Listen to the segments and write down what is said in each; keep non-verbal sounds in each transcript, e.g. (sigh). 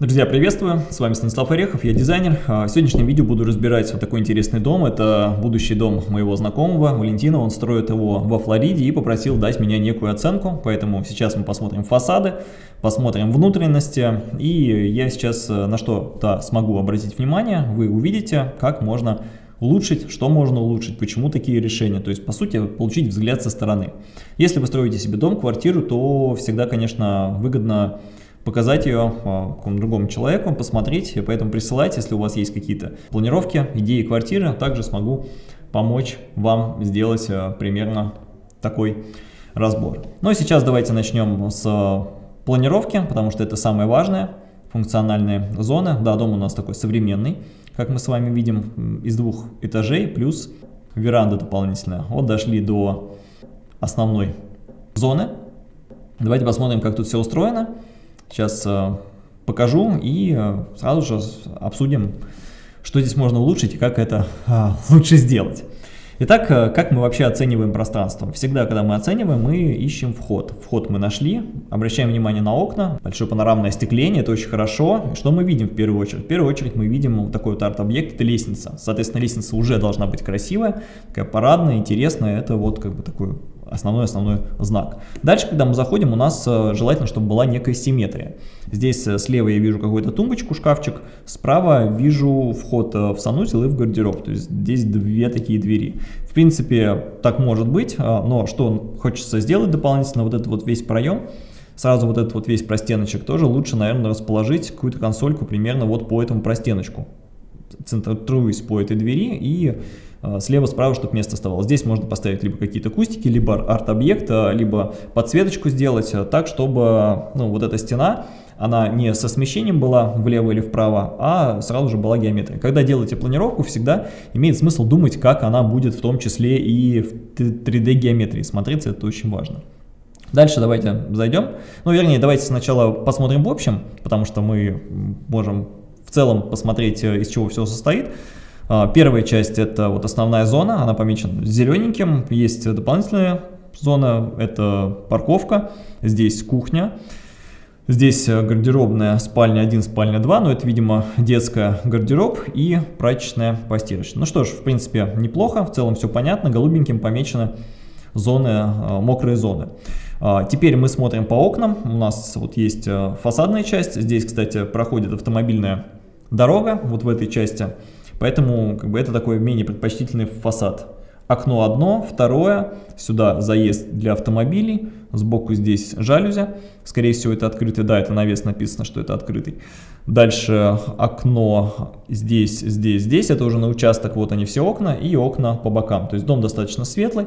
Друзья, приветствую! С вами Станислав Орехов, я дизайнер. А, в сегодняшнем видео буду разбирать вот такой интересный дом. Это будущий дом моего знакомого Валентина. Он строит его во Флориде и попросил дать меня некую оценку. Поэтому сейчас мы посмотрим фасады, посмотрим внутренности. И я сейчас э, на что-то смогу обратить внимание. Вы увидите, как можно улучшить, что можно улучшить, почему такие решения. То есть, по сути, получить взгляд со стороны. Если вы строите себе дом, квартиру, то всегда, конечно, выгодно показать ее а, какому-то другому человеку, посмотреть, поэтому присылайте, если у вас есть какие-то планировки, идеи квартиры, также смогу помочь вам сделать а, примерно такой разбор. Ну и сейчас давайте начнем с планировки, потому что это самое важное, функциональные зоны. Да, дом у нас такой современный, как мы с вами видим, из двух этажей, плюс веранда дополнительная. Вот дошли до основной зоны. Давайте посмотрим, как тут все устроено. Сейчас э, покажу и э, сразу же обсудим, что здесь можно улучшить и как это а, (laughs) лучше сделать. Итак, э, как мы вообще оцениваем пространство? Всегда, когда мы оцениваем, мы ищем вход. Вход мы нашли, обращаем внимание на окна, большое панорамное остекление, это очень хорошо. Что мы видим в первую очередь? В первую очередь мы видим вот такой вот арт-объект, это лестница. Соответственно, лестница уже должна быть красивая, такая парадная, интересная, это вот как бы такой основной-основной знак. Дальше, когда мы заходим, у нас э, желательно, чтобы была некая симметрия. Здесь э, слева я вижу какую-то тумбочку, шкафчик, справа вижу вход э, в санузел и в гардероб, то есть здесь две такие двери. В принципе, так может быть, но что хочется сделать дополнительно, вот этот вот весь проем, сразу вот этот вот весь простеночек тоже лучше, наверное, расположить какую-то консольку примерно вот по этому простеночку, центруясь по этой двери и а, слева-справа, чтобы место оставалось. Здесь можно поставить либо какие-то кустики, либо арт-объект, либо подсветочку сделать а, так, чтобы ну, вот эта стена, она не со смещением была влево или вправо, а сразу же была геометрия. Когда делаете планировку, всегда имеет смысл думать, как она будет в том числе и в 3D геометрии смотреться, это очень важно. Дальше давайте зайдем, ну вернее давайте сначала посмотрим в общем, потому что мы можем в целом посмотреть, э, из чего все состоит. А, первая часть это вот основная зона, она помечена зелененьким, есть дополнительная зона, это парковка, здесь кухня. Здесь э, гардеробная спальня 1, спальня 2, но это, видимо, детская гардероб и прачечная постирочная. Ну что ж, в принципе, неплохо, в целом все понятно, голубеньким помечены зоны, э, мокрые зоны. А, теперь мы смотрим по окнам, у нас вот есть э, фасадная часть, здесь, кстати, проходит автомобильная дорога, вот в этой части. Поэтому как бы, это такой менее предпочтительный фасад. Окно одно, второе, сюда заезд для автомобилей, сбоку здесь жалюзи, скорее всего это открытый, да, это навес написано, что это открытый. Дальше окно здесь, здесь, здесь, это уже на участок, вот они все окна и окна по бокам, то есть дом достаточно светлый,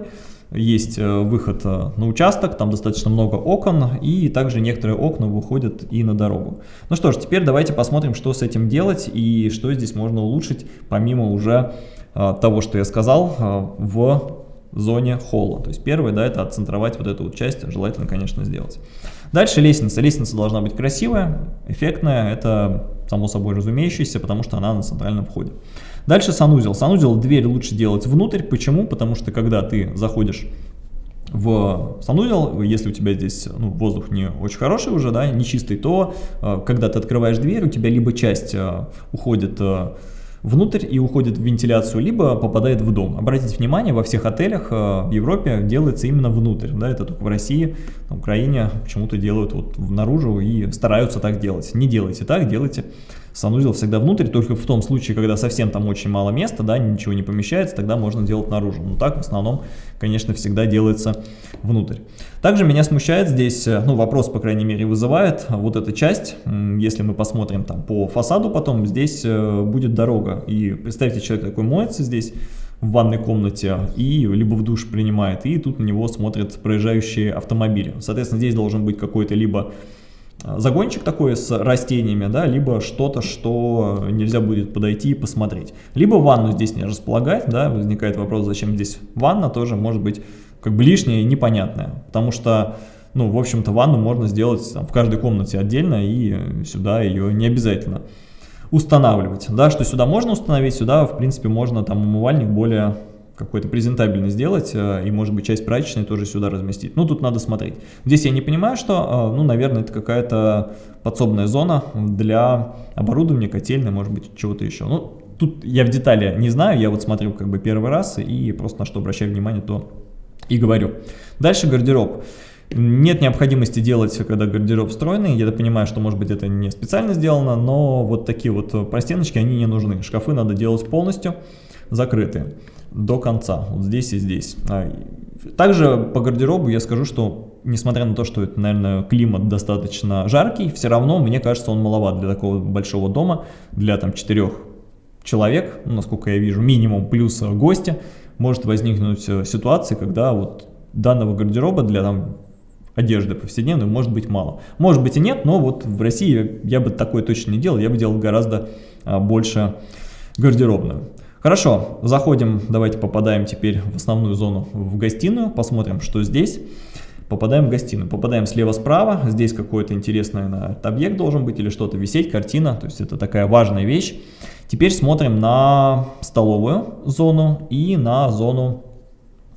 есть э, выход э, на участок, там достаточно много окон, и также некоторые окна выходят и на дорогу. Ну что ж, теперь давайте посмотрим, что с этим делать и что здесь можно улучшить, помимо уже э, того, что я сказал, в зоне холла. То есть первое, да, это отцентровать вот эту вот часть, желательно, конечно, сделать. Дальше лестница. Лестница должна быть красивая, эффектная, это само собой разумеющееся, потому что она на центральном входе. Дальше санузел. Санузел дверь лучше делать внутрь. Почему? Потому что когда ты заходишь в санузел, если у тебя здесь ну, воздух не очень хороший уже, да, не чистый, то э, когда ты открываешь дверь, у тебя либо часть э, уходит э, внутрь и уходит в вентиляцию, либо попадает в дом. Обратите внимание, во всех отелях в Европе делается именно внутрь, да, это только в России, на Украине почему-то делают вот наружу и стараются так делать. Не делайте так, делайте санузел всегда внутрь, только в том случае, когда совсем там очень мало места, да, ничего не помещается, тогда можно делать наружу. Но так в основном, конечно, всегда делается внутрь. Также меня смущает здесь, э, ну, вопрос, по крайней мере, вызывает вот эта часть. Если мы посмотрим там по фасаду потом, здесь э, будет дорога. И представьте, человек такой моется здесь, в ванной комнате и либо в душ принимает, и тут на него смотрят проезжающие автомобили. Соответственно, здесь должен быть какой-то либо загончик такой с растениями, да, либо что-то, что нельзя будет подойти и посмотреть. Либо ванну здесь не располагать, да, возникает вопрос, зачем здесь ванна, тоже может быть как бы лишняя и непонятная, потому что, ну, в общем-то, ванну можно сделать там, в каждой комнате отдельно, и сюда ее не обязательно устанавливать, да, что сюда можно установить, сюда, в принципе, можно там умывальник более какой-то презентабельный сделать, э, и, может быть, часть прачечной тоже сюда разместить. Ну, тут надо смотреть. Здесь я не понимаю, что, э, ну, наверное, это какая-то подсобная зона для оборудования, котельной, может быть, чего-то еще. Ну, тут я в детали не знаю, я вот смотрю как бы первый раз, и просто на что обращаю внимание, то и говорю. Дальше гардероб. Нет необходимости делать, когда гардероб встроенный. Я понимаю, что, может быть, это не специально сделано, но вот такие вот простеночки, они не нужны. Шкафы надо делать полностью закрытые до конца, вот здесь и здесь. А, также по гардеробу я скажу, что несмотря на то, что это, наверное, климат достаточно жаркий, все равно, мне кажется, он маловат для такого большого дома, для там четырех человек, ну, насколько я вижу, минимум плюс гости, может возникнуть э, ситуация, когда вот данного гардероба для там одежды повседневной может быть мало. Может быть и нет, но вот в России я бы такое точно не делал, я бы делал гораздо а, больше гардеробную. Хорошо, заходим, давайте попадаем теперь в основную зону, в гостиную, посмотрим, что здесь. Попадаем в гостиную, попадаем слева-справа, здесь какой-то интересный наверное, объект должен быть или что-то висеть, картина, то есть это такая важная вещь. Теперь смотрим на столовую зону и на зону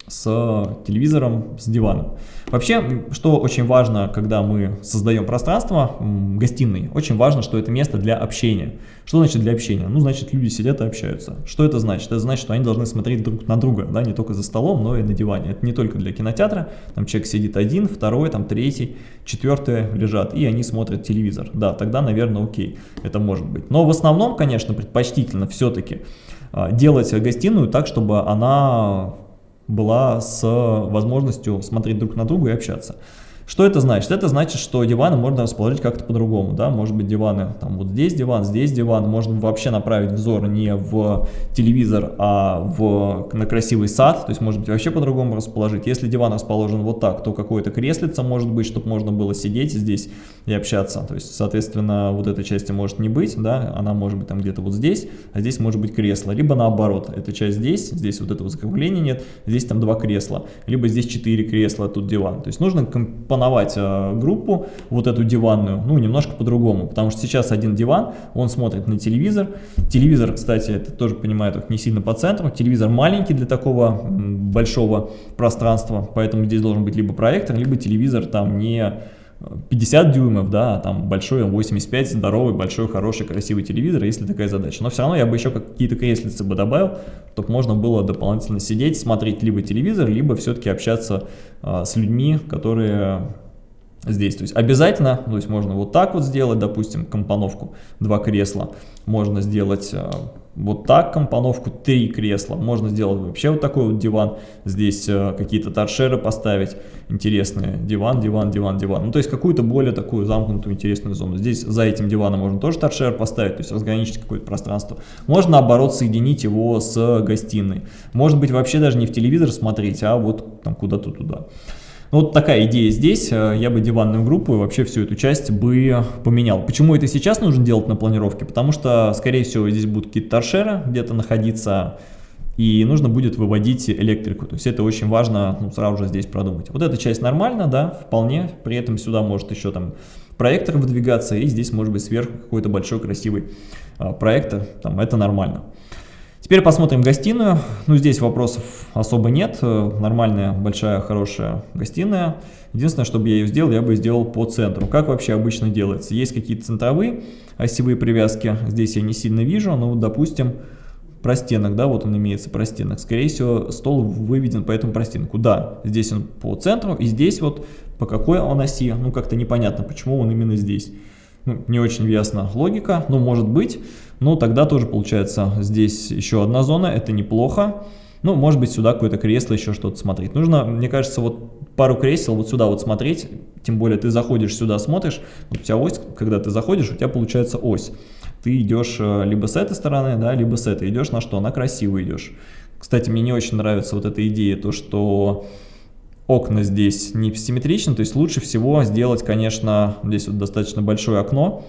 с телевизором, с диваном. Вообще, что очень важно, когда мы создаем пространство гостиной, очень важно, что это место для общения. Что значит для общения? Ну, значит, люди сидят и общаются. Что это значит? Это значит, что они должны смотреть друг на друга, да, не только за столом, но и на диване. Это не только для кинотеатра, там человек сидит один, второй, там третий, четвертый лежат, и они смотрят телевизор. Да, тогда, наверное, окей, это может быть. Но в основном, конечно, предпочтительно все-таки а, делать гостиную так, чтобы она была с возможностью смотреть друг на друга и общаться. Что это значит? Это значит, что диваны можно расположить как-то по-другому, да, может быть диваны, там вот здесь диван, здесь диван, можно вообще направить взор не в телевизор, а в, на красивый сад, то есть может быть вообще по-другому расположить. Если диван расположен вот так, то какое-то креслице может быть, чтобы можно было сидеть здесь и общаться, то есть, соответственно, вот этой части может не быть, да, она может быть там где-то вот здесь, а здесь может быть кресло, либо наоборот, эта часть здесь, здесь вот этого закругления нет, здесь там два кресла, либо здесь четыре кресла, тут диван, то есть нужно компонировать компоновать э, группу, вот эту диванную, ну, немножко по-другому, потому что сейчас один диван, он смотрит на телевизор, телевизор, кстати, это тоже понимаю, только не сильно по центру, телевизор маленький для такого большого пространства, поэтому здесь должен быть либо проектор, либо телевизор там не 50 дюймов, да, а там большой 85, здоровый, большой, хороший, красивый телевизор, если такая задача. Но все равно я бы еще какие-то креслицы бы добавил, чтобы можно было дополнительно сидеть, смотреть либо телевизор, либо все-таки общаться а, с людьми, которые здесь. То есть обязательно, то есть можно вот так вот сделать, допустим, компоновку, два кресла, можно сделать а, вот так компоновку, три кресла, можно сделать вообще вот такой вот диван, здесь а, какие-то торшеры поставить, интересные, диван, диван, диван, диван, ну то есть какую-то более такую замкнутую интересную зону. Здесь за этим диваном можно тоже торшер поставить, то есть разграничить какое-то пространство. Можно наоборот соединить его с гостиной, может быть вообще даже не в телевизор смотреть, а вот там куда-то туда. Ну, вот такая идея здесь, э, я бы диванную группу и вообще всю эту часть бы поменял. Почему это сейчас нужно делать на планировке? Потому что, скорее всего, здесь будут какие-то торшеры где-то находиться, и нужно будет выводить электрику. То есть это очень важно ну, сразу же здесь продумать. Вот эта часть нормально, да, вполне. При этом сюда может еще там проектор выдвигаться, и здесь может быть сверху какой-то большой красивый а, проектор. Там это нормально. Теперь посмотрим гостиную. Ну, здесь вопросов особо нет. Нормальная, большая, хорошая гостиная. Единственное, чтобы я ее сделал, я бы сделал по центру. Как вообще обычно делается? Есть какие-то центровые осевые привязки. Здесь я не сильно вижу, но, допустим, простенок, да, вот он имеется простенок. Скорее всего, стол выведен по этому простенку. Да, здесь он по центру, и здесь вот по какой он оси, ну, как-то непонятно, почему он именно здесь. Ну, не очень ясна логика, но может быть. Ну, тогда тоже получается здесь еще одна зона, это неплохо. Ну, может быть, сюда какое-то кресло, еще что-то смотреть. Нужно, мне кажется, вот пару кресел вот сюда вот смотреть. Тем более ты заходишь сюда, смотришь. Вот у тебя ось, когда ты заходишь, у тебя получается ось. Ты идешь э, либо с этой стороны, да, либо с этой. Идешь на что? На красиво идешь. Кстати, мне не очень нравится вот эта идея, то, что окна здесь не симметричны. То есть лучше всего сделать, конечно, здесь вот достаточно большое окно,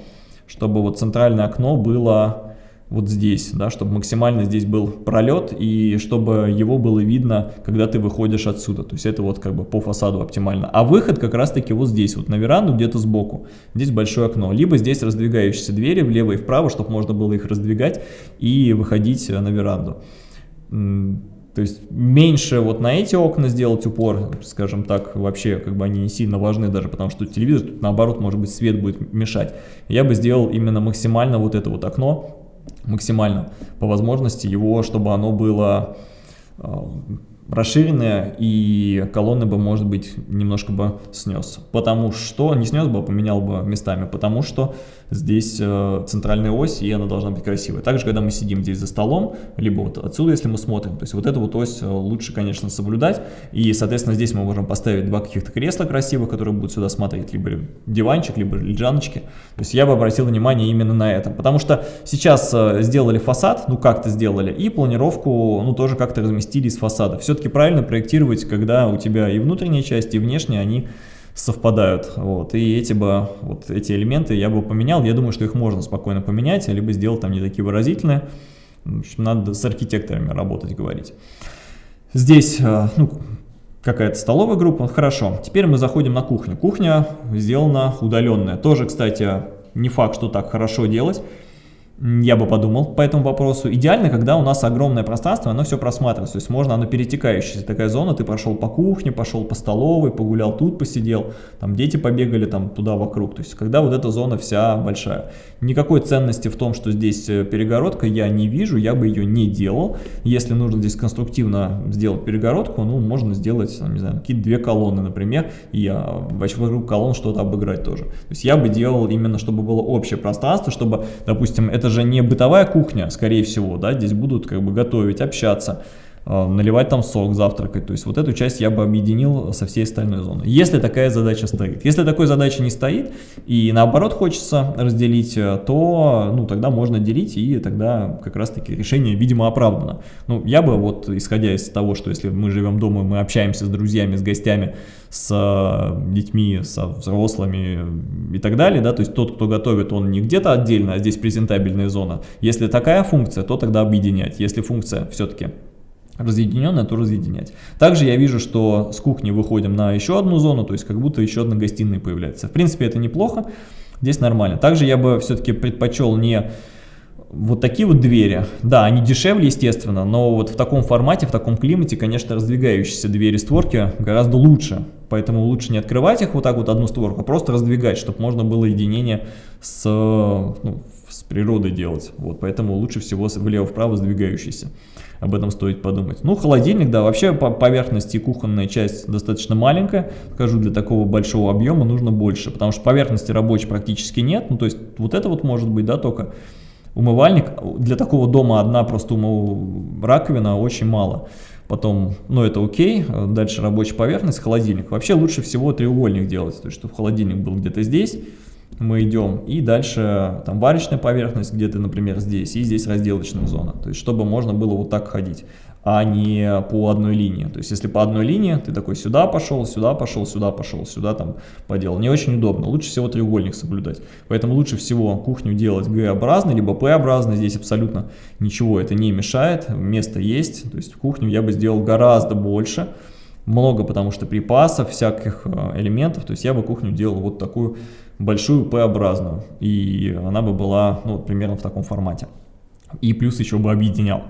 чтобы вот центральное окно было вот здесь, да, чтобы максимально здесь был пролет и чтобы его было видно, когда ты выходишь отсюда. То есть это вот как бы по фасаду оптимально. А выход как раз таки вот здесь, вот на веранду где-то сбоку. Здесь большое окно. Либо здесь раздвигающиеся двери влево и вправо, чтобы можно было их раздвигать и выходить на веранду. То есть меньше вот на эти окна сделать упор, скажем так, вообще как бы они не сильно важны даже, потому что телевизор тут наоборот, может быть, свет будет мешать. Я бы сделал именно максимально вот это вот окно, максимально по возможности его, чтобы оно было а, расширенная, и колонны бы, может быть, немножко бы снес. Потому что, не снес бы, а поменял бы местами, потому что здесь э, центральная ось, и она должна быть красивой. Также, когда мы сидим здесь за столом, либо вот отсюда, если мы смотрим, то есть вот эту вот ось э, лучше, конечно, соблюдать, и, соответственно, здесь мы можем поставить два каких-то кресла красивых, которые будут сюда смотреть, либо диванчик, либо лежаночки. То есть я бы обратил внимание именно на это, потому что сейчас э, сделали фасад, ну как-то сделали, и планировку, ну тоже как-то разместили из фасада. Все все-таки правильно проектировать, когда у тебя и внутренняя часть, и внешняя, они совпадают. Вот. И эти бы, вот эти элементы я бы поменял. Я думаю, что их можно спокойно поменять, либо сделать там не такие выразительные. В общем, надо с архитекторами работать, говорить. Здесь э, ну, какая-то столовая группа. Хорошо. Теперь мы заходим на кухню. Кухня сделана удаленная. Тоже, кстати, не факт, что так хорошо делать я бы подумал по этому вопросу. Идеально, когда у нас огромное пространство, оно все просматривается, то есть можно, оно перетекающаяся такая зона, ты прошел по кухне, пошел по столовой, погулял тут, посидел, там дети побегали там туда вокруг, то есть когда вот эта зона вся большая. Никакой ценности в том, что здесь э, перегородка, я не вижу, я бы ее не делал. Если нужно здесь конструктивно сделать перегородку, ну, можно сделать, не знаю, какие-то две колонны, например, и вокруг колонн что-то обыграть тоже. То есть я бы делал именно, чтобы было общее пространство, чтобы, допустим, это это же не бытовая кухня, скорее всего, да, здесь будут как бы готовить, общаться, э, наливать там сок, завтракать. То есть вот эту часть я бы объединил со всей остальной зоной. Если такая задача стоит. Если такой задачи не стоит и наоборот хочется разделить, э, то ну, тогда можно делить и тогда как раз таки решение, видимо, оправдано. Ну, я бы вот, исходя из того, что если мы живем дома, мы общаемся с друзьями, с гостями, с э, детьми, со взрослыми и так далее, да, то есть тот, кто готовит, он не где-то отдельно, а здесь презентабельная зона. Если такая функция, то тогда объединять. Если функция все-таки разъединенная, то разъединять. Также я вижу, что с кухни выходим на еще одну зону, то есть как будто еще одна гостиная появляется. В принципе, это неплохо, здесь нормально. Также я бы все-таки предпочел не вот такие вот двери, да, они дешевле, естественно, но вот в таком формате, в таком климате, конечно, раздвигающиеся двери-створки гораздо лучше. Поэтому лучше не открывать их вот так вот одну створку, а просто раздвигать, чтобы можно было единение с, ну, с природой делать. Вот, поэтому лучше всего влево-вправо сдвигающийся. Об этом стоит подумать. Ну, холодильник, да, вообще по поверхности кухонная часть достаточно маленькая. Скажу, для такого большого объема нужно больше, потому что поверхности рабочей практически нет. Ну, то есть вот это вот может быть, да, только умывальник. Для такого дома одна просто умыв... раковина очень мало. Потом, ну это окей, дальше рабочая поверхность, холодильник. Вообще лучше всего треугольник делать, то есть чтобы холодильник был где-то здесь, мы идем, и дальше там варочная поверхность где-то, например, здесь, и здесь разделочная зона, то есть чтобы можно было вот так ходить а не по одной линии. То есть, если по одной линии, ты такой сюда пошел, сюда пошел, сюда пошел, сюда там поделал. Не очень удобно. Лучше всего треугольник соблюдать. Поэтому лучше всего кухню делать Г-образной, либо П-образной. Здесь абсолютно ничего это не мешает. Место есть. То есть, кухню я бы сделал гораздо больше. Много, потому что припасов, всяких э, элементов. То есть, я бы кухню делал вот такую большую П-образную. И она бы была, ну, примерно в таком формате. И плюс еще бы объединял.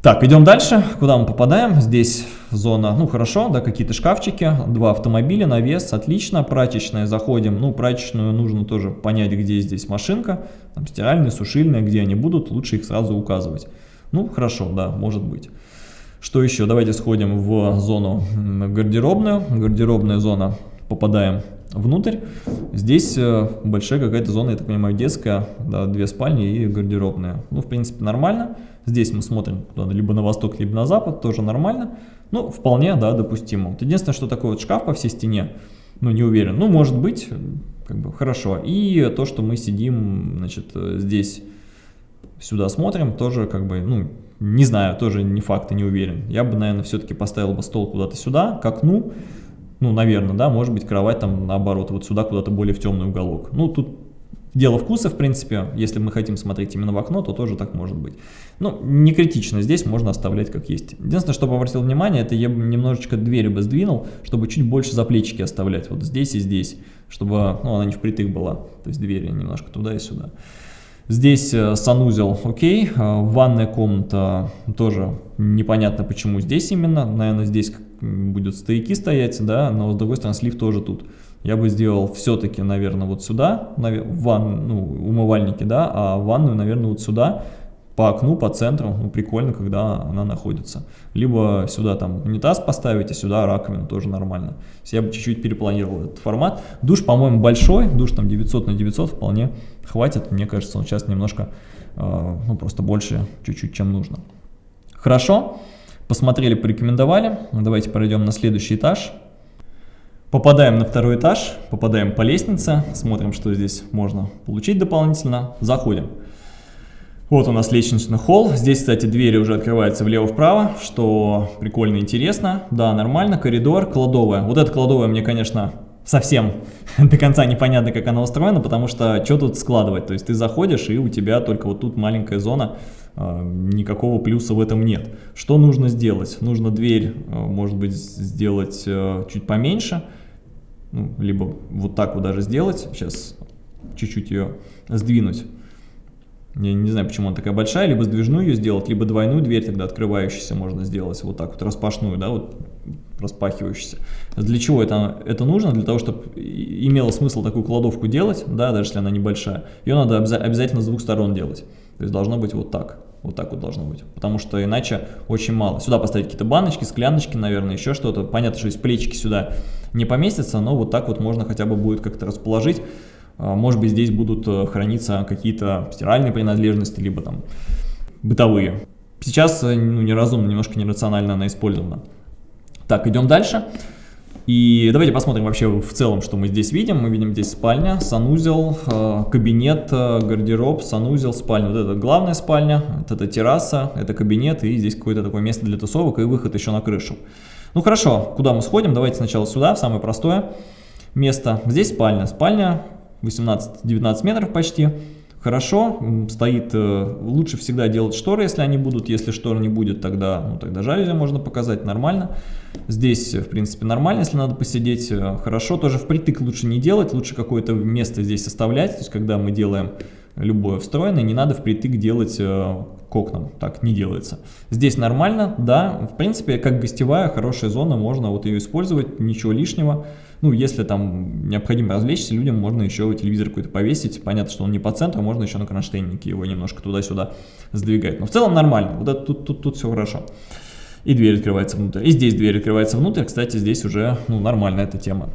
Так, идем дальше. Куда мы попадаем? Здесь зона, ну хорошо, да, какие-то шкафчики, два автомобиля, навес, отлично. Прачечная, заходим. Ну, прачечную нужно тоже понять, где здесь машинка. Там стиральная, сушильная, где они будут, лучше их сразу указывать. Ну, хорошо, да, может быть. Что еще? Давайте сходим в зону гардеробную. Гардеробная зона, попадаем внутрь. Здесь э, большая какая-то зона, я так понимаю, детская, да, две спальни и гардеробная. Ну, в принципе, нормально. Здесь мы смотрим либо на восток, либо на запад, тоже нормально. Ну, вполне, да, допустимо. Вот единственное, что такой вот шкаф по всей стене, ну, не уверен. Ну, может быть, как бы хорошо. И то, что мы сидим, значит, здесь сюда смотрим, тоже как бы, ну, не знаю, тоже не факт и не уверен. Я бы, наверное, все-таки поставил бы стол куда-то сюда, к окну, ну, наверное, да, может быть, кровать там наоборот, вот сюда куда-то более в темный уголок. Ну, тут дело вкуса, в принципе, если мы хотим смотреть именно в окно, то тоже так может быть. Ну, не критично, здесь можно оставлять как есть. Единственное, что обратил внимание, это я бы немножечко двери бы сдвинул, чтобы чуть больше заплечики оставлять, вот здесь и здесь, чтобы, ну, она не впритык была, то есть двери немножко туда и сюда. Здесь э, санузел, окей, э, ванная комната тоже непонятно почему здесь именно, наверное здесь будут стояки стоять, да, но с другой стороны слив тоже тут. Я бы сделал все-таки, наверное, вот сюда, в ван, ну, умывальники, да, а ванную, наверное, вот сюда, по окну, по центру, ну, прикольно, когда она находится. Либо сюда там унитаз поставить, а сюда раковину, тоже нормально. Я бы чуть-чуть перепланировал этот формат. Душ, по-моему, большой, душ там 900 на 900 вполне хватит. Мне кажется, он сейчас немножко, э, ну, просто больше чуть-чуть, чем нужно. Хорошо, посмотрели, порекомендовали. Давайте пройдем на следующий этаж. Попадаем на второй этаж, попадаем по лестнице, смотрим, что здесь можно получить дополнительно, заходим. Вот у нас лестничный холл. Здесь, кстати, двери уже открываются влево-вправо, что прикольно интересно. Да, нормально. Коридор, кладовая. Вот эта кладовая мне, конечно, совсем (laughs) до конца непонятно, как она устроена, потому что что тут складывать? То есть ты заходишь, и у тебя только вот тут маленькая зона, а, никакого плюса в этом нет. Что нужно сделать? Нужно дверь, а, может быть, сделать а, чуть поменьше, ну, либо вот так вот даже сделать. Сейчас чуть-чуть ее сдвинуть. Я не знаю, почему она такая большая, либо сдвижную ее сделать, либо двойную дверь тогда открывающуюся можно сделать, вот так вот, распашную, да, вот распахивающуюся. Для чего это, это нужно? Для того, чтобы имело смысл такую кладовку делать, да, даже если она небольшая, ее надо обязательно с двух сторон делать. То есть должно быть вот так. Вот так вот должно быть. Потому что иначе очень мало. Сюда поставить какие-то баночки, скляночки, наверное, еще что-то. Понятно, что из плечики сюда не поместятся, но вот так вот можно хотя бы будет как-то расположить. А, может быть, здесь будут э, храниться какие-то стиральные принадлежности, либо там бытовые. Сейчас э, ну, неразумно, немножко нерационально она использована. Так, идем дальше. И давайте посмотрим вообще в целом, что мы здесь видим. Мы видим здесь спальня, санузел, э, кабинет, гардероб, санузел, спальня. Вот это главная спальня, вот это терраса, это кабинет, и здесь какое-то такое место для тусовок и выход еще на крышу. Ну хорошо, куда мы сходим? Давайте сначала сюда, в самое простое место. Здесь спальня. Спальня 18-19 метров почти. Хорошо, стоит, э, лучше всегда делать шторы, если они будут, если штор не будет, тогда, ну, тогда жалюзи можно показать, нормально. Здесь, в принципе, нормально, если надо посидеть, э, хорошо. Тоже впритык лучше не делать, лучше какое-то место здесь оставлять, то есть когда мы делаем любое встроенное, не надо впритык делать э, к окнам, так не делается. Здесь нормально, да, в принципе, как гостевая, хорошая зона, можно вот ее использовать, ничего лишнего. Ну, если там необходимо развлечься, людям можно еще телевизор какой-то повесить. Понятно, что он не по центру, можно еще на кронштейнике его немножко туда-сюда сдвигать. Но в целом нормально, вот это, тут, тут, тут все хорошо. И дверь открывается внутрь. И здесь дверь открывается внутрь. Кстати, здесь уже ну, нормальная эта тема.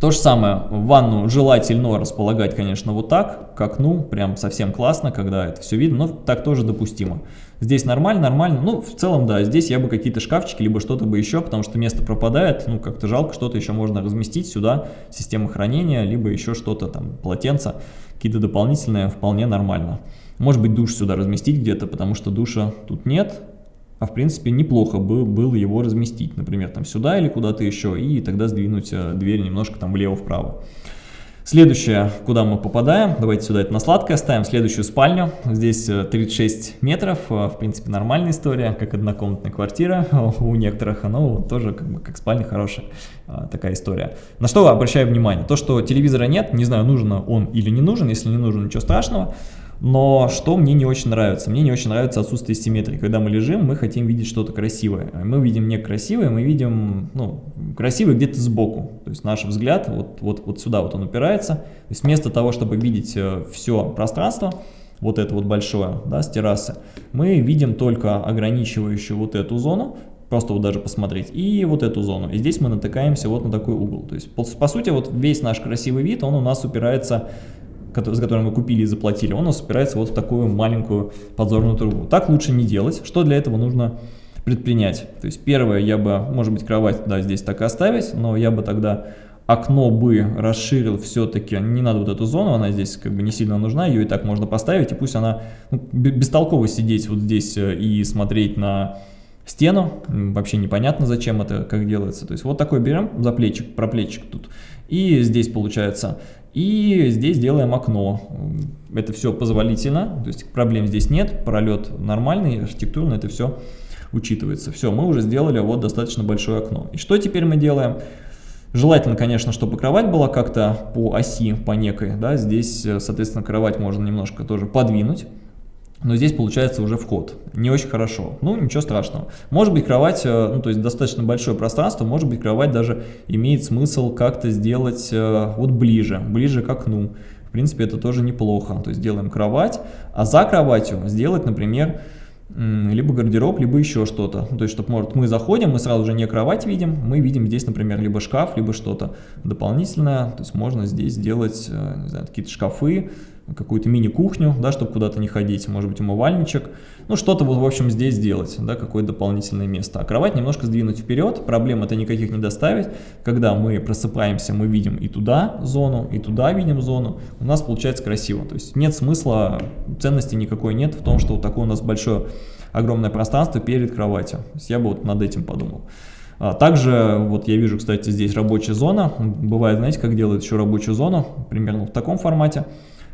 То же самое, ванну желательно располагать, конечно, вот так, как ну прям совсем классно, когда это все видно, но так тоже допустимо. Здесь нормально, нормально, ну, в целом, да, здесь я бы какие-то шкафчики, либо что-то бы еще, потому что место пропадает, ну, как-то жалко, что-то еще можно разместить сюда, система хранения, либо еще что-то, там, полотенца, какие-то дополнительные, вполне нормально. Может быть, душ сюда разместить где-то, потому что душа тут нет, а в принципе неплохо бы было его разместить, например, там сюда или куда-то еще, и тогда сдвинуть э, дверь немножко там влево-вправо. Следующее, куда мы попадаем, давайте сюда это на сладкое ставим, следующую спальню, здесь 36 э, метров, э, в принципе нормальная история, как однокомнатная квартира (laughs) у некоторых, но тоже как, бы, как спальня хорошая такая история. На что обращаю внимание, то что телевизора нет, не знаю нужен он или не нужен, если не нужен ничего страшного, но что мне не очень нравится? Мне не очень нравится отсутствие симметрии. Когда мы лежим, мы хотим видеть что-то красивое. Мы видим не красивое, мы видим ну, красивое где-то сбоку. То есть наш взгляд вот, вот, вот сюда вот он упирается. То есть вместо того, чтобы видеть э, все пространство, вот это вот большое, да, с террасы, мы видим только ограничивающую вот эту зону, просто вот даже посмотреть, и вот эту зону. И здесь мы натыкаемся вот на такой угол. То есть, по, по сути, вот весь наш красивый вид, он у нас упирается за который мы купили и заплатили, он у нас упирается вот в такую маленькую подзорную трубу. Так лучше не делать. Что для этого нужно предпринять? То есть первое, я бы, может быть, кровать, да, здесь так и оставить, но я бы тогда окно бы расширил все-таки, не надо вот эту зону, она здесь как бы не сильно нужна, ее и так можно поставить, и пусть она ну, бестолково сидеть вот здесь э, и смотреть на стену, вообще непонятно зачем это, как делается, то есть вот такой берем за плечик, проплечик тут, и здесь получается и здесь делаем окно. Это все позволительно, то есть проблем здесь нет, пролет нормальный, архитектурно это все учитывается. Все, мы уже сделали вот достаточно большое окно. И что теперь мы делаем? Желательно, конечно, чтобы кровать была как-то по оси, по некой, да, здесь, соответственно, кровать можно немножко тоже подвинуть, но здесь получается уже вход. Не очень хорошо. Ну, ничего страшного. Может быть, кровать, э, ну, то есть достаточно большое пространство, может быть, кровать даже имеет смысл как-то сделать э, вот ближе, ближе к окну. В принципе, это тоже неплохо. То есть делаем кровать, а за кроватью сделать, например, либо гардероб, либо еще что-то. То есть, чтобы, может, мы заходим, мы сразу же не кровать видим, мы видим здесь, например, либо шкаф, либо что-то дополнительное. То есть, можно здесь сделать, э, какие-то шкафы, какую-то мини-кухню, да, чтобы куда-то не ходить, может быть, умывальничек, ну, что-то вот, в общем, здесь сделать, да, какое-то дополнительное место. А кровать немножко сдвинуть вперед, проблем это никаких не доставить, когда мы просыпаемся, мы видим и туда зону, и туда видим зону, у нас получается красиво, то есть нет смысла, ценности никакой нет в том, что вот такое у нас большое, огромное пространство перед кроватью, то есть я бы вот над этим подумал. А также, вот я вижу, кстати, здесь рабочая зона. Бывает, знаете, как делают еще рабочую зону, примерно в таком формате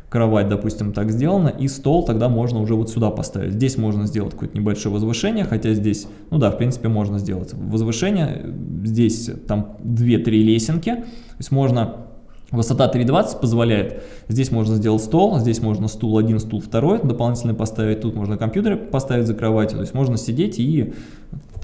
кровать, допустим, так сделана, и стол тогда можно уже вот сюда поставить. Здесь можно сделать какое-то небольшое возвышение, хотя здесь, ну да, в принципе, можно сделать возвышение. Здесь там 2-3 лесенки, то есть можно Высота 3.20 позволяет, здесь можно сделать стол, здесь можно стул один, стул второй дополнительно поставить, тут можно компьютер поставить за кроватью, то есть можно сидеть и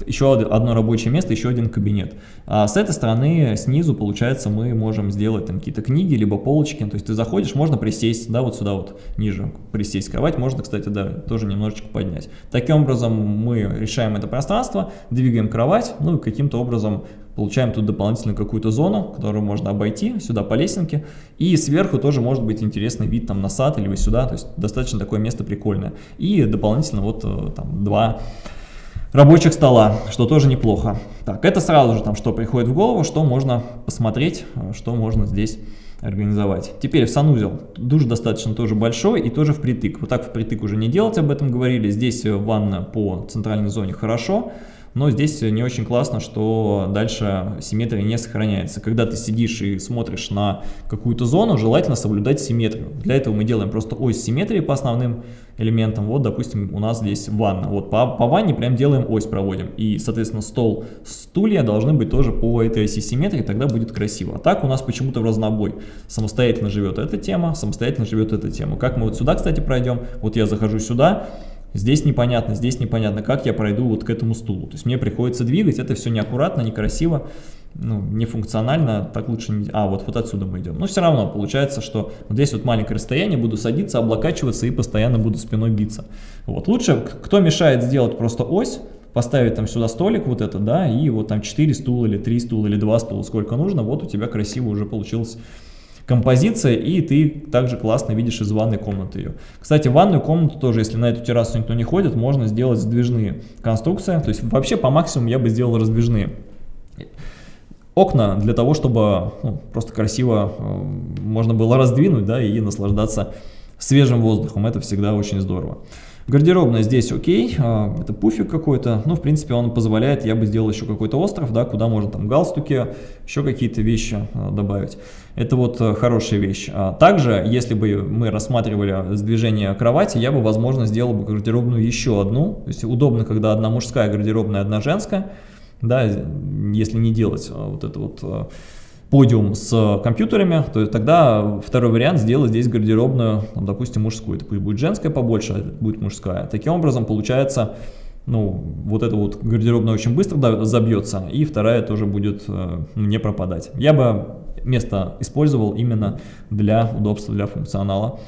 еще одно рабочее место, еще один кабинет. А с этой стороны, снизу, получается, мы можем сделать там какие-то книги, либо полочки, то есть ты заходишь, можно присесть, да, вот сюда вот ниже присесть, кровать можно, кстати, да, тоже немножечко поднять. Таким образом мы решаем это пространство, двигаем кровать, ну и каким-то образом Получаем тут дополнительно какую-то зону, которую можно обойти сюда по лесенке. И сверху тоже может быть интересный вид там на сад или сюда. То есть достаточно такое место прикольное. И дополнительно вот э, там два рабочих стола, что тоже неплохо. Так, это сразу же там что приходит в голову, что можно посмотреть, э, что можно здесь организовать. Теперь в санузел. Душ достаточно тоже большой и тоже впритык. Вот так впритык уже не делать, об этом говорили. Здесь ванна по центральной зоне хорошо но здесь не очень классно, что дальше симметрия не сохраняется. Когда ты сидишь и смотришь на какую-то зону, желательно соблюдать симметрию. Для этого мы делаем просто ось симметрии по основным элементам. Вот, допустим, у нас здесь ванна. Вот по, по ванне прям делаем ось проводим. И, соответственно, стол, стулья должны быть тоже по этой оси симметрии, тогда будет красиво. А так у нас почему-то в разнобой. Самостоятельно живет эта тема, самостоятельно живет эта тема. Как мы вот сюда, кстати, пройдем? Вот я захожу сюда, Здесь непонятно, здесь непонятно, как я пройду вот к этому стулу. То есть мне приходится двигать, это все неаккуратно, некрасиво, ну, нефункционально, так лучше не... А, вот, вот отсюда мы идем. Но все равно получается, что вот здесь вот маленькое расстояние, буду садиться, облокачиваться и постоянно буду спиной биться. Вот, лучше, кто мешает сделать просто ось, поставить там сюда столик вот это, да, и вот там 4 стула или 3 стула или 2 стула, сколько нужно, вот у тебя красиво уже получилось композиция, и ты также классно видишь из ванной комнаты ее. Кстати, ванную комнату тоже, если на эту террасу никто не ходит, можно сделать сдвижные конструкции. То есть вообще по максимуму я бы сделал раздвижные. Окна для того, чтобы ну, просто красиво э, можно было раздвинуть да, и наслаждаться свежим воздухом. Это всегда очень здорово. Гардеробная здесь окей, а, это пуфик какой-то, ну, в принципе, он позволяет, я бы сделал еще какой-то остров, да, куда можно там галстуки, еще какие-то вещи а, добавить. Это вот э, хорошая вещь. А также, если бы мы рассматривали сдвижение кровати, я бы, возможно, сделал бы гардеробную еще одну. То есть удобно, когда одна мужская гардеробная, одна женская, да, если не делать вот это вот подиум с компьютерами, то тогда второй вариант сделать здесь гардеробную, там, допустим, мужскую. Это будет женская побольше, а будет мужская. Таким образом, получается, ну, вот эта вот гардеробная очень быстро забьется, и вторая тоже будет э, не пропадать. Я бы место использовал именно для удобства, для функционала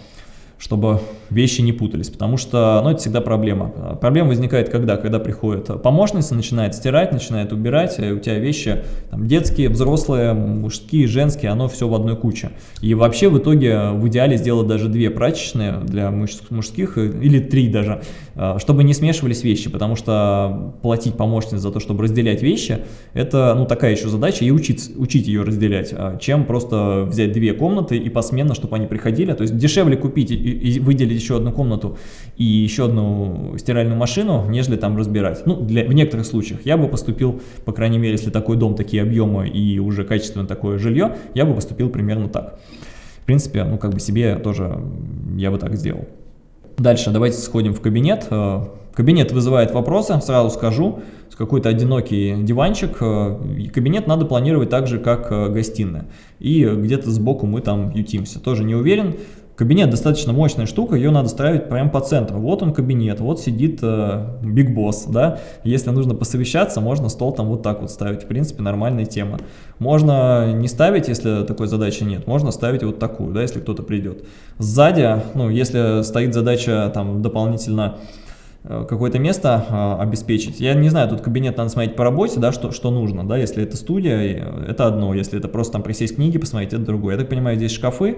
чтобы вещи не путались, потому что, ну, это всегда проблема. Проблема возникает когда? Когда приходит помощница, начинает стирать, начинает убирать, и у тебя вещи там, детские, взрослые, мужские, женские, оно все в одной куче. И вообще в итоге в идеале сделать даже две прачечные для мужских, или три даже, а, чтобы не смешивались вещи, потому что платить помощнице за то, чтобы разделять вещи, это, ну, такая еще задача, и учить, учить ее разделять, а, чем просто взять две комнаты и посменно, чтобы они приходили, то есть дешевле купить и выделить еще одну комнату и еще одну стиральную машину, нежели там разбирать. Ну, для, в некоторых случаях я бы поступил, по крайней мере, если такой дом, такие объемы и уже качественно такое жилье, я бы поступил примерно так. В принципе, ну, как бы себе тоже я бы так сделал. Дальше давайте сходим в кабинет. Э, кабинет вызывает вопросы, сразу скажу, какой-то одинокий диванчик. Э, кабинет надо планировать так же, как э, гостиная. И где-то сбоку мы там ютимся. Тоже не уверен. Кабинет достаточно мощная штука, ее надо ставить прямо по центру. Вот он кабинет, вот сидит Биг э, Босс, да. Если нужно посовещаться, можно стол там вот так вот ставить. В принципе, нормальная тема. Можно не ставить, если такой задачи нет. Можно ставить вот такую, да, если кто-то придет. Сзади, ну, если стоит задача там дополнительно э, какое-то место э, обеспечить. Я не знаю, тут кабинет надо смотреть по работе, да, что, что нужно, да, если это студия, это одно, если это просто там присесть книги посмотреть, это другое. Я так понимаю, здесь шкафы,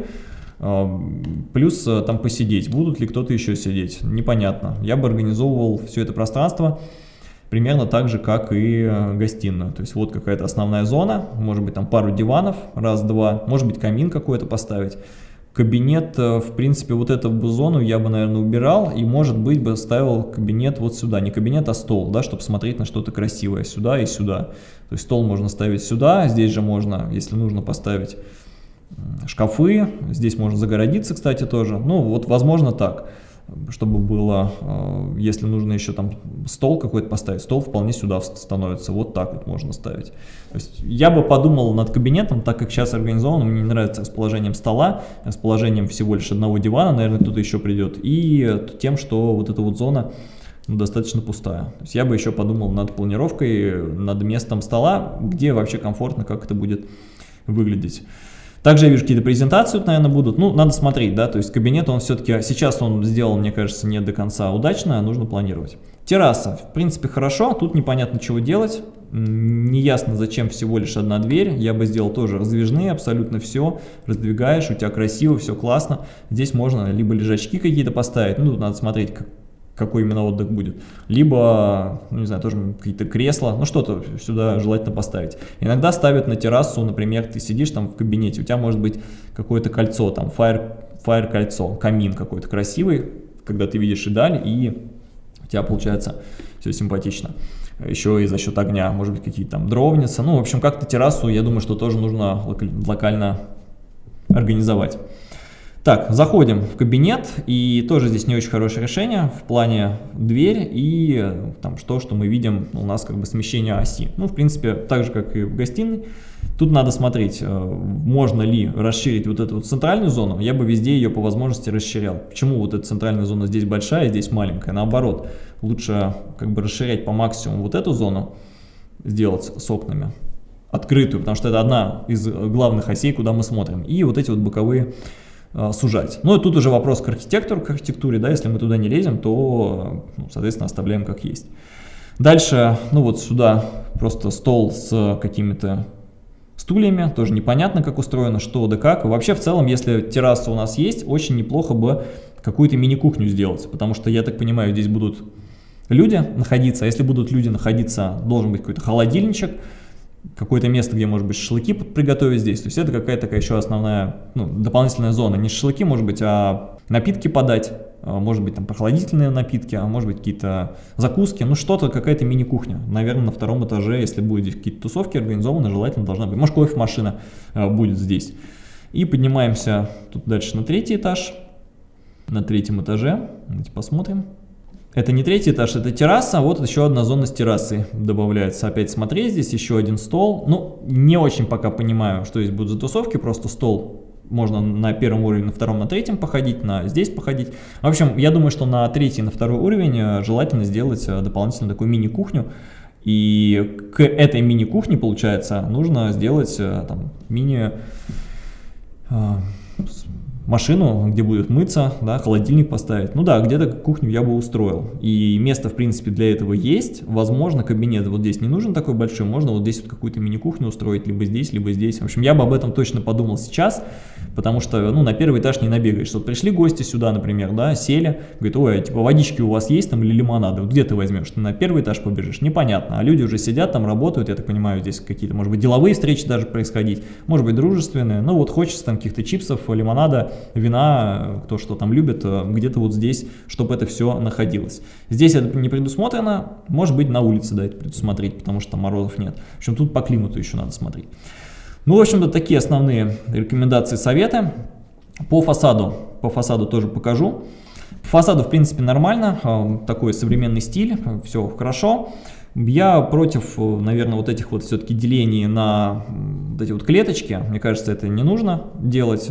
Плюс э, там посидеть. Будут ли кто-то еще сидеть? Непонятно. Я бы организовывал все это пространство примерно так же, как и э, гостиную. То есть вот какая-то основная зона, может быть там пару диванов, раз-два, может быть камин какой-то поставить. Кабинет, э, в принципе, вот эту зону я бы, наверное, убирал и, может быть, бы ставил кабинет вот сюда. Не кабинет, а стол, да, чтобы смотреть на что-то красивое сюда и сюда. То есть стол можно ставить сюда, здесь же можно, если нужно, поставить шкафы, здесь можно загородиться, кстати, тоже. Ну, вот, возможно, так, чтобы было, э, если нужно еще там стол какой-то поставить, стол вполне сюда становится, вот так вот можно ставить. То есть я бы подумал над кабинетом, так как сейчас организовано, мне не нравится расположением стола, расположением всего лишь одного дивана, наверное, кто-то еще придет, и тем, что вот эта вот зона ну, достаточно пустая. То есть я бы еще подумал над планировкой, над местом стола, где вообще комфортно, как это будет выглядеть. Также я вижу, какие-то презентации, наверное, будут. Ну, надо смотреть, да, то есть кабинет, он все-таки, сейчас он сделал, мне кажется, не до конца удачно, а нужно планировать. Терраса, в принципе, хорошо, тут непонятно, чего делать. Неясно, зачем всего лишь одна дверь. Я бы сделал тоже раздвижные, абсолютно все. Раздвигаешь, у тебя красиво, все классно. Здесь можно либо лежачки какие-то поставить, ну, тут надо смотреть, какой именно отдых будет. Либо, ну, не знаю, тоже какие-то кресла, ну что-то сюда желательно поставить. Иногда ставят на террасу, например, ты сидишь там в кабинете, у тебя может быть какое-то кольцо, там fire, fire кольцо, камин какой-то красивый, когда ты видишь и даль, и у тебя получается все симпатично. Еще и за счет огня, может быть, какие-то там дровницы. Ну, в общем, как-то террасу, я думаю, что тоже нужно локально организовать. Так, заходим в кабинет, и тоже здесь не очень хорошее решение в плане дверь и там что, что мы видим, у нас как бы смещение оси. Ну, в принципе, так же, как и в гостиной. Тут надо смотреть, э, можно ли расширить вот эту вот центральную зону. Я бы везде ее по возможности расширял. Почему вот эта центральная зона здесь большая, здесь маленькая? Наоборот, лучше как бы расширять по максимуму вот эту зону, сделать с окнами открытую, потому что это одна из главных осей, куда мы смотрим. И вот эти вот боковые Э, сужать. Ну и тут уже вопрос к архитектору, к архитектуре, да, если мы туда не лезем, то, ну, соответственно, оставляем как есть. Дальше, ну вот сюда просто стол с какими-то стульями, тоже непонятно, как устроено, что да как. Вообще, в целом, если терраса у нас есть, очень неплохо бы какую-то мини-кухню сделать, потому что, я так понимаю, здесь будут люди находиться, а если будут люди находиться, должен быть какой-то холодильничек, какое-то место, где, может быть, шашлыки приготовить здесь. То есть это какая-то такая еще основная, ну, дополнительная зона. Не шашлыки, может быть, а напитки подать, а, может быть, там прохладительные напитки, а может быть, какие-то закуски, ну, что-то, какая-то мини-кухня. Наверное, на втором этаже, если будет здесь какие-то тусовки организованы, желательно должна быть. Может, кофемашина а, будет здесь. И поднимаемся тут дальше на третий этаж. На третьем этаже. Давайте посмотрим. Это не третий этаж, это терраса, вот еще одна зона с террасой добавляется. Опять смотреть, здесь еще один стол. Ну, не очень пока понимаю, что здесь будут за тусовки, просто стол можно на первом уровне, на втором, на третьем походить, на здесь походить. В общем, я думаю, что на третий, на второй уровень э, желательно сделать э, дополнительно такую мини-кухню. И к этой мини-кухне, получается, нужно сделать э, там мини машину, где будет мыться, да, холодильник поставить. Ну да, где-то кухню я бы устроил. И место, в принципе, для этого есть. Возможно, кабинет вот здесь не нужен такой большой, можно вот здесь вот какую-то мини-кухню устроить, либо здесь, либо здесь. В общем, я бы об этом точно подумал сейчас, потому что, ну, на первый этаж не набегаешь. Вот пришли гости сюда, например, да, сели, говорят, ой, а, типа, водички у вас есть там или лимонады? Вот где ты возьмешь? Ты на первый этаж побежишь? Непонятно. А люди уже сидят там, работают, я так понимаю, здесь какие-то, может быть, деловые встречи даже происходить, может быть, дружественные. Ну, вот хочется там каких-то чипсов, лимонада, вина, кто что там любит, э, где-то вот здесь, чтобы это все находилось. Здесь это не предусмотрено, может быть на улице да, это предусмотреть, потому что там морозов нет. В общем, тут по климату еще надо смотреть. Ну, в общем-то, такие основные рекомендации, советы. По фасаду, по фасаду тоже покажу. фасаду, в принципе, нормально, э, такой современный стиль, все хорошо. Я против, наверное, вот этих вот все-таки делений на вот эти вот клеточки. Мне кажется, это не нужно делать.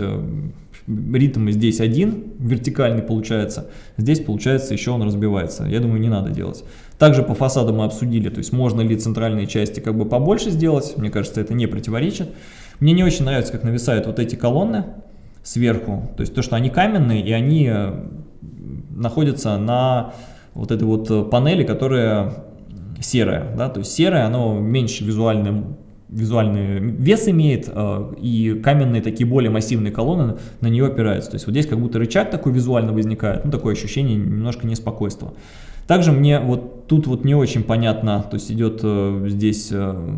Ритм здесь один, вертикальный получается. Здесь, получается, еще он разбивается. Я думаю, не надо делать. Также по фасаду мы обсудили, то есть можно ли центральные части как бы побольше сделать. Мне кажется, это не противоречит. Мне не очень нравится, как нависают вот эти колонны сверху. То есть то, что они каменные, и они э, находятся на вот этой вот панели, которая серое, да, то есть серое, оно меньше визуальный, визуальный вес имеет, э, и каменные такие более массивные колонны на нее опираются. То есть вот здесь как будто рычаг такой визуально возникает, ну такое ощущение немножко неспокойства. Также мне вот тут вот не очень понятно, то есть идет э, здесь э,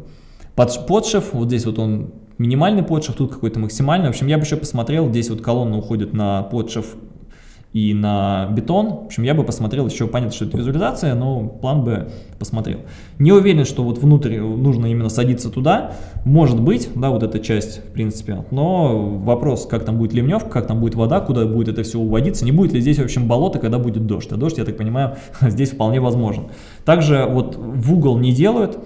под, подшив, вот здесь вот он минимальный подшив, тут какой-то максимальный. В общем, я бы еще посмотрел, здесь вот колонна уходит на подшив и на бетон. В общем, я бы посмотрел еще, понятно, что это визуализация, но план бы посмотрел. Не уверен, что вот внутрь нужно именно садиться туда. Может быть, да, вот эта часть, в принципе. Но вопрос, как там будет ливневка, как там будет вода, куда будет это все уводиться. Не будет ли здесь, в общем, болото, когда будет дождь. А дождь, я так понимаю, (laughs) здесь вполне возможен. Также вот в угол не делают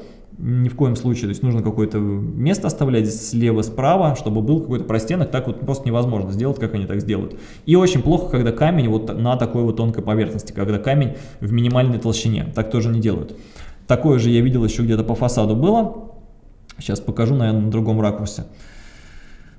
ни в коем случае, то есть нужно какое-то место оставлять слева, справа, чтобы был какой-то простенок, так вот просто невозможно сделать, как они так сделают. И очень плохо, когда камень вот на такой вот тонкой поверхности, когда камень в минимальной толщине, так тоже не делают. Такое же я видел еще где-то по фасаду было, сейчас покажу, наверное, на другом ракурсе.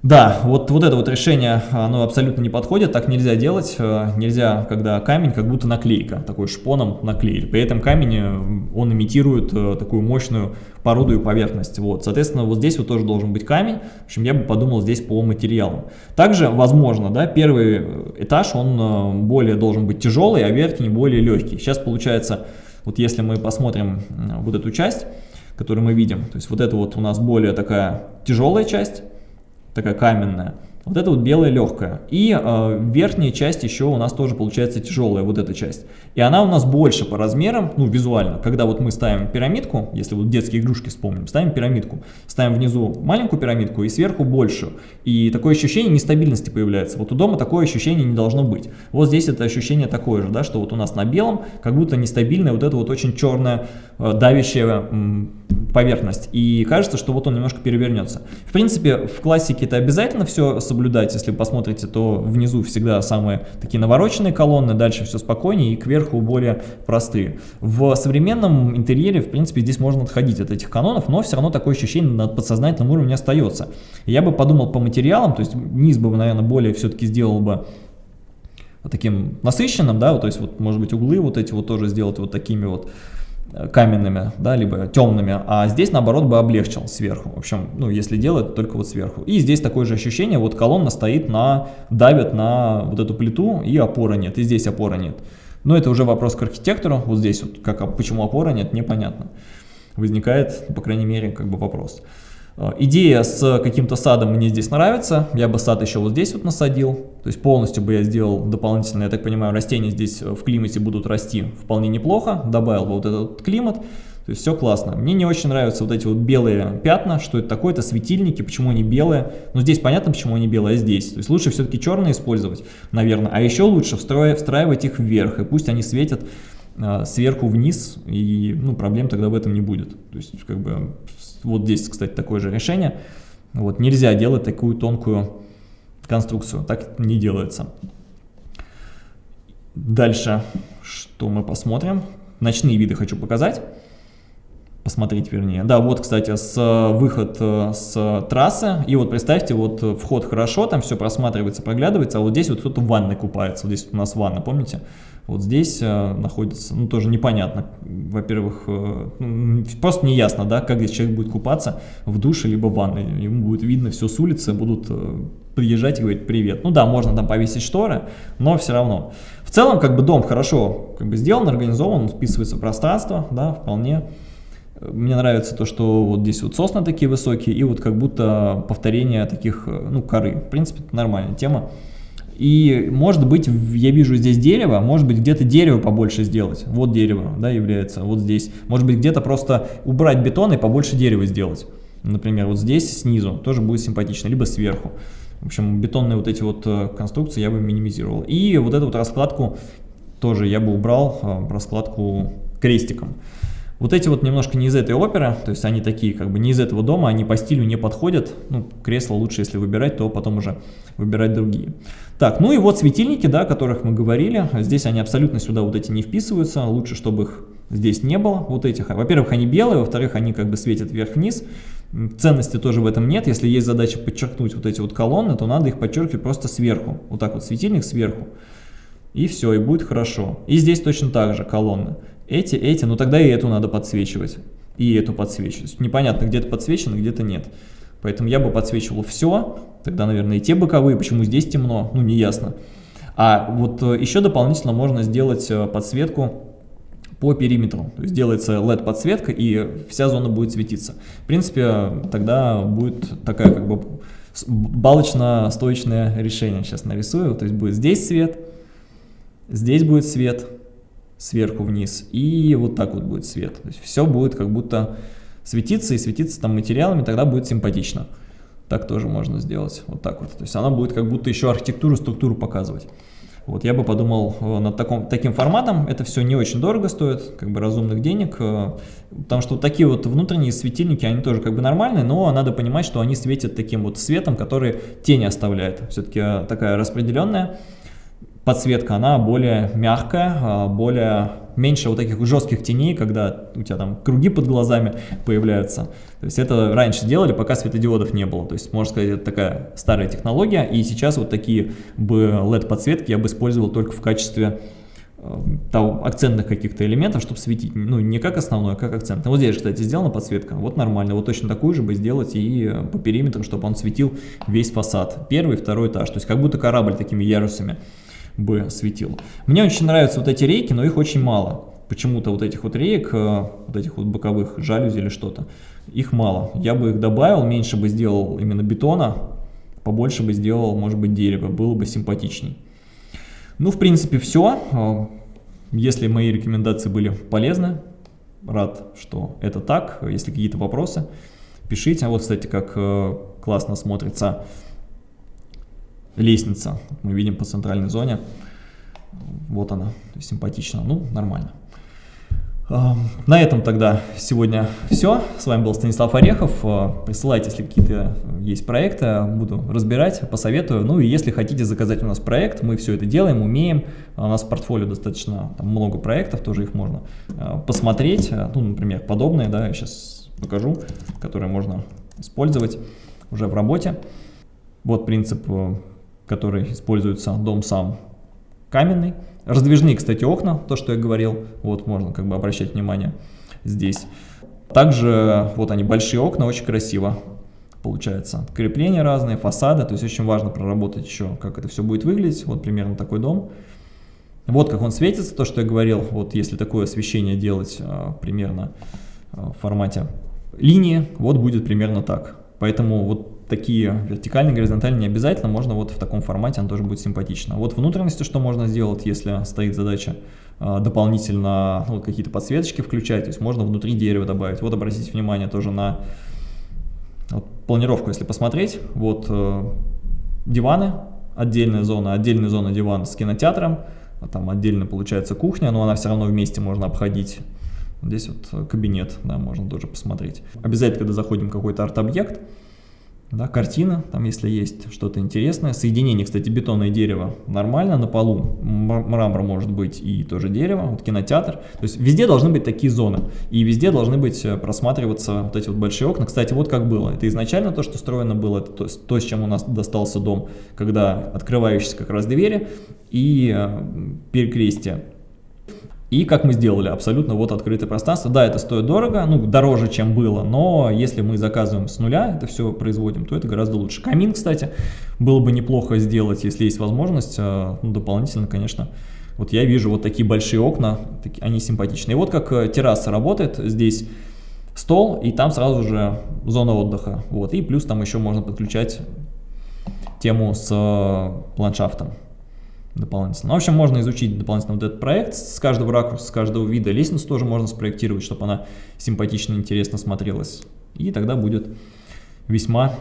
Да, вот, вот это вот решение, оно абсолютно не подходит, так нельзя делать, э, нельзя, когда камень как будто наклейка, такой шпоном наклеили, при этом камень, э, он имитирует э, такую мощную породу и поверхность, вот, соответственно, вот здесь вот тоже должен быть камень, в общем, я бы подумал здесь по материалам. Также, возможно, да, первый этаж, он более должен быть тяжелый, а верхний более легкий. Сейчас получается, вот если мы посмотрим вот эту часть, которую мы видим, то есть вот это вот у нас более такая тяжелая часть, такая каменная. Вот это вот белая легкая. И э, верхняя часть еще у нас тоже получается тяжелая, вот эта часть. И она у нас больше по размерам, ну визуально. Когда вот мы ставим пирамидку, если вот детские игрушки вспомним, ставим пирамидку, ставим внизу маленькую пирамидку и сверху большую. И такое ощущение нестабильности появляется. Вот у дома такое ощущение не должно быть. Вот здесь это ощущение такое же, да, что вот у нас на белом как будто нестабильная вот эта вот очень черная э, давящая поверхность. И кажется, что вот он немножко перевернется. В принципе, в классике это обязательно все соблюдать. Если вы посмотрите, то внизу всегда самые такие навороченные колонны, дальше все спокойнее и кверху более простые. В современном интерьере, в принципе, здесь можно отходить от этих канонов, но все равно такое ощущение на подсознательном уровне остается. Я бы подумал по материалам, то есть низ бы, наверное, более все-таки сделал бы таким насыщенным, да, то есть вот, может быть, углы вот эти вот тоже сделать вот такими вот каменными, да, либо темными, а здесь, наоборот, бы облегчил сверху. В общем, ну, если делать, только вот сверху. И здесь такое же ощущение, вот колонна стоит на, давит на вот эту плиту, и опоры нет, и здесь опоры нет. Но это уже вопрос к архитектору, вот здесь вот, как, а почему опоры нет, непонятно. Возникает, по крайней мере, как бы вопрос. Э, идея с каким-то садом мне здесь нравится, я бы сад еще вот здесь вот насадил, то есть полностью бы я сделал дополнительно, я так понимаю, растения здесь в климате будут расти вполне неплохо, добавил бы вот этот климат, то есть все классно. Мне не очень нравятся вот эти вот белые пятна, что это такое, это светильники, почему они белые. Но здесь понятно, почему они белые, а здесь. То есть лучше все-таки черные использовать, наверное. А еще лучше встраивать их вверх, и пусть они светят э, сверху вниз, и ну, проблем тогда в этом не будет. То есть как бы вот здесь, кстати, такое же решение. Вот, нельзя делать такую тонкую конструкцию, так не делается. Дальше, что мы посмотрим. Ночные виды хочу показать. Посмотреть, вернее. Да, вот, кстати, с выход э, с трассы. И вот представьте, вот вход хорошо, там все просматривается, проглядывается, а вот здесь вот кто-то в ванной купается. Вот здесь у нас ванна, помните? Вот здесь э, находится, ну, тоже непонятно. Во-первых, э, ну, просто не ясно, да, как здесь человек будет купаться в душе либо в ванной. Ему будет видно все с улицы, будут э, приезжать и говорить привет. Ну да, можно там повесить шторы, но все равно. В целом, как бы дом хорошо как бы сделан, организован, вписывается в пространство, да, вполне. Мне нравится то, что вот здесь вот сосны такие высокие, и вот как будто повторение таких, ну, коры. В принципе, это нормальная тема. И может быть, я вижу здесь дерево, может быть где-то дерево побольше сделать. Вот дерево, да, является, вот здесь. Может быть где-то просто убрать бетон и побольше дерева сделать. Например, вот здесь снизу тоже будет симпатично, либо сверху. В общем, бетонные вот эти вот э, конструкции я бы минимизировал. И вот эту вот раскладку тоже я бы убрал э, раскладку крестиком. Вот эти вот немножко не из этой оперы, то есть они такие как бы не из этого дома, они по стилю не подходят. Ну, кресло лучше, если выбирать, то потом уже выбирать другие. Так, ну и вот светильники, да, о которых мы говорили. Здесь они абсолютно сюда вот эти не вписываются. Лучше, чтобы их здесь не было, вот этих. Во-первых, они белые, во-вторых, они как бы светят вверх-вниз. Ценности тоже в этом нет. Если есть задача подчеркнуть вот эти вот колонны, то надо их подчеркивать просто сверху. Вот так вот светильник сверху. И все, и будет хорошо. И здесь точно так же колонны. Эти, эти, ну тогда и эту надо подсвечивать. И эту подсвечивать. Непонятно, где-то подсвечено, где-то нет. Поэтому я бы подсвечивал все. Тогда, наверное, и те боковые. Почему здесь темно? Ну, не ясно. А вот э, еще дополнительно можно сделать э, подсветку по периметру. То есть делается LED подсветка и вся зона будет светиться. В принципе, тогда будет такая как бы балочно-стоечное решение. Сейчас нарисую. То есть будет здесь свет, здесь будет свет, сверху вниз, и вот так вот будет свет. То есть все будет как будто светиться и светиться там материалами, тогда будет симпатично. Так тоже можно сделать, вот так вот. То есть она будет как будто еще архитектуру, структуру показывать. Вот я бы подумал э, над таком, таким форматом, это все не очень дорого стоит, как бы разумных денег, э, потому что вот такие вот внутренние светильники, они тоже как бы нормальные, но надо понимать, что они светят таким вот светом, который тени оставляет, все-таки э, такая распределенная подсветка, она более мягкая, а, более меньше вот таких жестких теней, когда у тебя там круги под глазами появляются. То есть это раньше делали, пока светодиодов не было. То есть, можно сказать, это такая старая технология. И сейчас вот такие бы LED-подсветки я бы использовал только в качестве э, того, акцентных каких-то элементов, чтобы светить, ну, не как основной, а как акцент. Вот здесь, кстати, сделана подсветка, вот нормально, вот точно такую же бы сделать и по периметру, чтобы он светил весь фасад, первый, второй этаж, то есть как будто корабль такими ярусами бы светил. Мне очень нравятся вот эти рейки, но их очень мало. Почему-то вот этих вот реек, э, вот этих вот боковых жалюзи или что-то, их мало. Я бы их добавил, меньше бы сделал именно бетона, побольше бы сделал, может быть, дерева, было бы симпатичней. Ну, в принципе, все. Э, если мои рекомендации были полезны, рад, что это так. Если какие-то вопросы, пишите. А вот, кстати, как э, классно смотрится лестница. Мы видим по центральной зоне. Вот она, симпатично. Ну, нормально. На этом тогда сегодня все. С вами был Станислав Орехов. А, присылайте, если какие-то есть проекты, буду разбирать, посоветую. Ну и если хотите заказать у нас проект, мы все это делаем, умеем. У нас в портфолио достаточно там, много проектов, тоже их можно а, посмотреть. Ну, например, подобные, да, я сейчас покажу, которые можно использовать уже в работе. Вот принцип который используется дом сам каменный. Раздвижные, кстати, окна, то, что я говорил, вот можно как бы обращать внимание здесь. Также вот они, большие окна, очень красиво получается. Крепления разные, фасады, то есть очень важно проработать еще, как это все будет выглядеть. Вот примерно такой дом. Вот как он светится, то, что я говорил, вот если такое освещение делать а, примерно а, в формате линии, вот будет примерно так. Поэтому вот такие вертикальные, горизонтальные не обязательно, можно вот в таком формате, он тоже будет симпатично. Вот внутренности что можно сделать, если стоит задача э, дополнительно ну, какие-то подсветочки включать, то есть можно внутри дерева добавить. Вот обратите внимание тоже на вот, планировку, если посмотреть, вот э, диваны, отдельная зона, отдельная зона диван с кинотеатром, а там отдельно получается кухня, но она все равно вместе можно обходить. Здесь вот кабинет, да, можно тоже посмотреть. Обязательно, когда заходим в какой-то арт-объект, да, картина, там если есть что-то интересное. Соединение, кстати, бетона и дерева нормально, на полу мрамор может быть и тоже дерево, вот кинотеатр. То есть везде должны быть такие зоны, и везде должны быть э, просматриваться вот эти вот большие окна. Кстати, вот как было, это изначально то, что строено было, это то, то с чем у нас достался дом, когда открывающиеся как раз двери и э, перекрестие. И как мы сделали, абсолютно вот открытое пространство. Да, это стоит дорого, ну, дороже, чем было, но если мы заказываем с нуля, это все производим, то это гораздо лучше. Камин, кстати, было бы неплохо сделать, если есть возможность, а, ну, дополнительно, конечно. Вот я вижу вот такие большие окна, они симпатичные. И вот как э, терраса работает, здесь стол, и там сразу же зона отдыха. Вот, и плюс там еще можно подключать тему с э, ландшафтом дополнительно. Ну, в общем, можно изучить дополнительно вот этот проект с каждого ракурса, с каждого вида. Лестницу тоже можно спроектировать, чтобы она симпатично, интересно смотрелась. И тогда будет весьма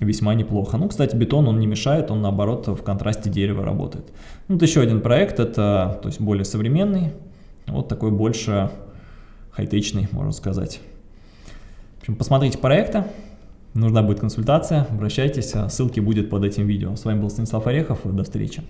весьма неплохо. Ну, кстати, бетон, он не мешает, он наоборот в контрасте дерева работает. Ну, вот еще один проект, это то есть более современный, вот такой больше хай-течный, можно сказать. В общем, посмотрите проекты, нужна будет консультация, обращайтесь, ссылки будет под этим видео. С вами был Станислав Орехов, до встречи.